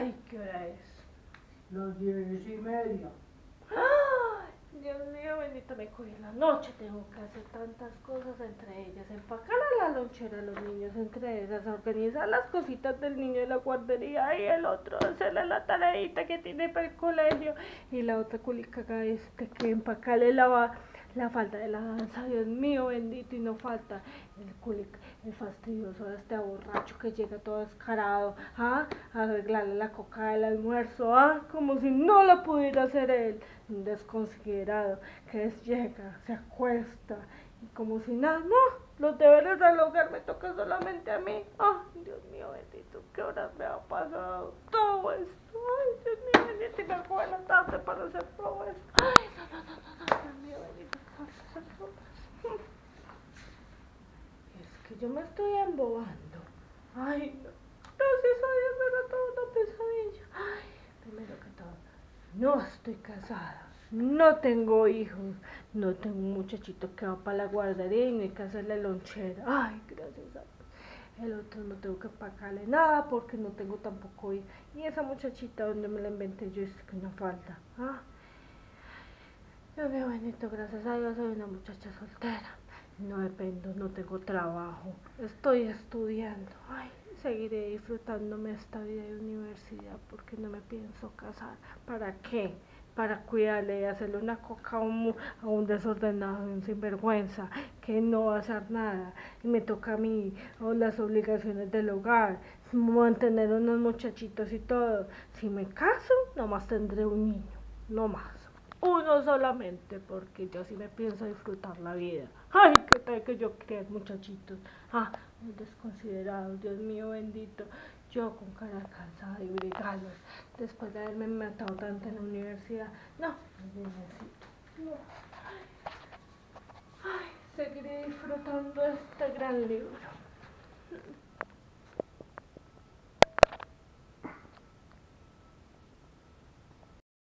Ay, ¿qué hora es? Las diez y media. ¡Ay! Dios mío, bendito, me cogí la noche. Tengo que hacer tantas cosas, entre ellas empacar a la lonchera a los niños, entre esas organizar las cositas del niño de la guardería y el otro hacerle la tareita que tiene para el colegio y la otra culica este que empacarle la la falta de la danza, Dios mío bendito, y no falta el culic, el fastidioso de este borracho que llega todo descarado, ¿ah? a arreglarle la coca del almuerzo, ¿ah? como si no lo pudiera hacer él, un desconsiderado que llega, se acuesta, y como si nada, no, los deberes del hogar me tocan solamente a mí, ah, Dios mío bendito, qué horas me ha pasado todo esto, ay, Dios mío bendito, y me acuerdo la tarde para hacer todo esto, ay, no, no, no, no, Dios mío bendito. Es que yo me estoy embobando. Ay, no. Gracias a Dios me toda una pesadilla. Ay, primero que todo, no estoy casada. No tengo hijos. No tengo un muchachito que va para la guardería y no hay que hacerle lonchera. Ay, gracias a Dios. El otro no tengo que pagarle nada porque no tengo tampoco hijos. Y esa muchachita donde me la inventé yo es que no falta. ¿ah? Dios mío bendito, gracias a Dios soy una muchacha soltera. No dependo, no tengo trabajo. Estoy estudiando. Ay, seguiré disfrutándome esta vida de universidad porque no me pienso casar. ¿Para qué? Para cuidarle y hacerle una coca a un, a un desordenado, un sinvergüenza, que no va a hacer nada. Y me toca a mí o las obligaciones del hogar, mantener unos muchachitos y todo. Si me caso, nomás tendré un niño, no más uno solamente, porque yo sí me pienso disfrutar la vida. Ay, qué tal que yo crea muchachitos. Ah, muy desconsiderados, Dios mío bendito. Yo con cara cansada y brigalos, después de haberme matado tanto en la universidad. No necesito. No. Ay, seguiré disfrutando este gran libro.